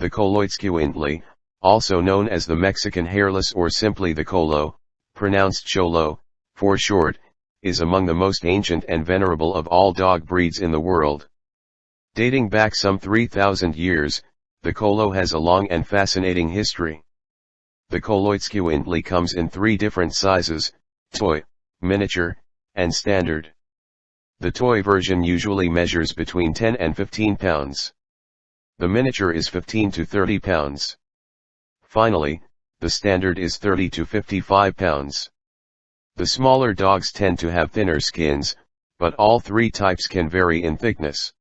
The Xoloitzcuintli, also known as the Mexican hairless or simply the Xolo, pronounced Cholo, for short, is among the most ancient and venerable of all dog breeds in the world. Dating back some 3,000 years, the Xolo has a long and fascinating history. The Xoloitzcuintli comes in three different sizes, toy, miniature, and standard. The toy version usually measures between 10 and 15 pounds. The miniature is 15 to 30 pounds. Finally, the standard is 30 to 55 pounds. The smaller dogs tend to have thinner skins, but all three types can vary in thickness.